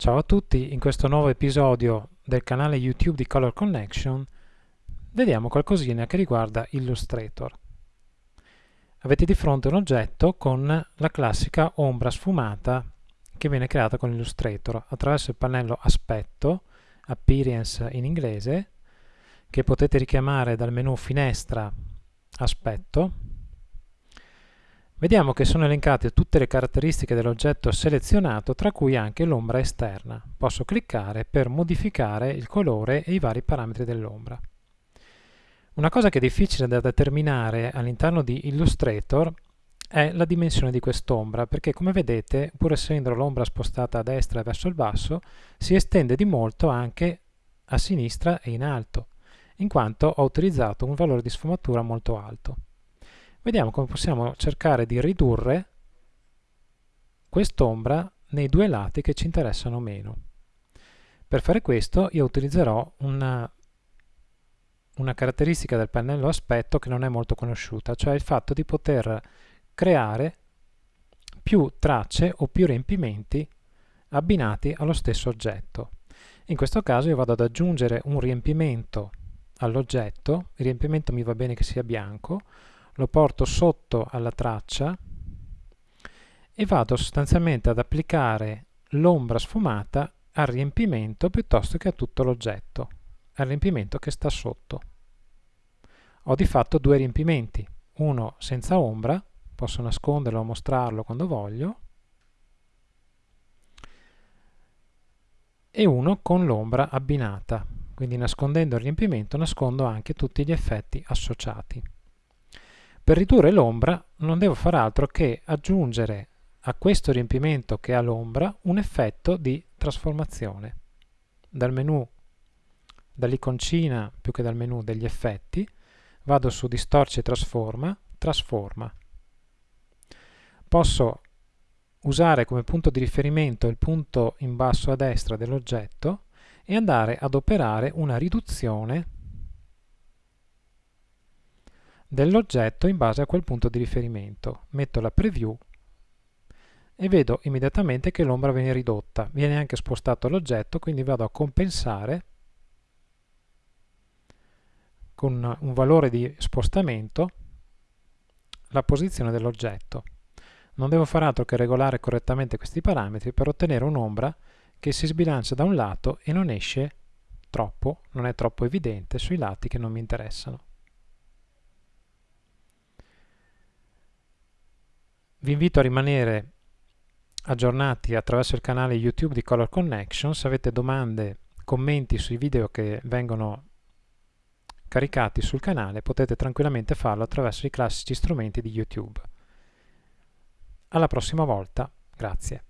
Ciao a tutti, in questo nuovo episodio del canale YouTube di Color Connection vediamo qualcosina che riguarda Illustrator. Avete di fronte un oggetto con la classica ombra sfumata che viene creata con Illustrator attraverso il pannello Aspetto, Appearance in inglese, che potete richiamare dal menu Finestra, Aspetto, Vediamo che sono elencate tutte le caratteristiche dell'oggetto selezionato, tra cui anche l'ombra esterna. Posso cliccare per modificare il colore e i vari parametri dell'ombra. Una cosa che è difficile da determinare all'interno di Illustrator è la dimensione di quest'ombra, perché come vedete, pur essendo l'ombra spostata a destra e verso il basso, si estende di molto anche a sinistra e in alto, in quanto ho utilizzato un valore di sfumatura molto alto. Vediamo come possiamo cercare di ridurre quest'ombra nei due lati che ci interessano meno. Per fare questo io utilizzerò una, una caratteristica del pannello aspetto che non è molto conosciuta, cioè il fatto di poter creare più tracce o più riempimenti abbinati allo stesso oggetto. In questo caso io vado ad aggiungere un riempimento all'oggetto, il riempimento mi va bene che sia bianco, lo porto sotto alla traccia e vado sostanzialmente ad applicare l'ombra sfumata al riempimento piuttosto che a tutto l'oggetto, al riempimento che sta sotto. Ho di fatto due riempimenti, uno senza ombra, posso nasconderlo o mostrarlo quando voglio, e uno con l'ombra abbinata, quindi nascondendo il riempimento nascondo anche tutti gli effetti associati. Per ridurre l'ombra non devo fare altro che aggiungere a questo riempimento che ha l'ombra un effetto di trasformazione. Dal menu, dall'iconcina più che dal menu degli effetti, vado su Distorce e Trasforma, Trasforma. Posso usare come punto di riferimento il punto in basso a destra dell'oggetto e andare ad operare una riduzione dell'oggetto in base a quel punto di riferimento. Metto la preview e vedo immediatamente che l'ombra viene ridotta. Viene anche spostato l'oggetto, quindi vado a compensare con un valore di spostamento la posizione dell'oggetto. Non devo fare altro che regolare correttamente questi parametri per ottenere un'ombra che si sbilancia da un lato e non esce troppo, non è troppo evidente sui lati che non mi interessano. Vi invito a rimanere aggiornati attraverso il canale YouTube di Color Connection. Se avete domande, commenti sui video che vengono caricati sul canale, potete tranquillamente farlo attraverso i classici strumenti di YouTube. Alla prossima volta, grazie.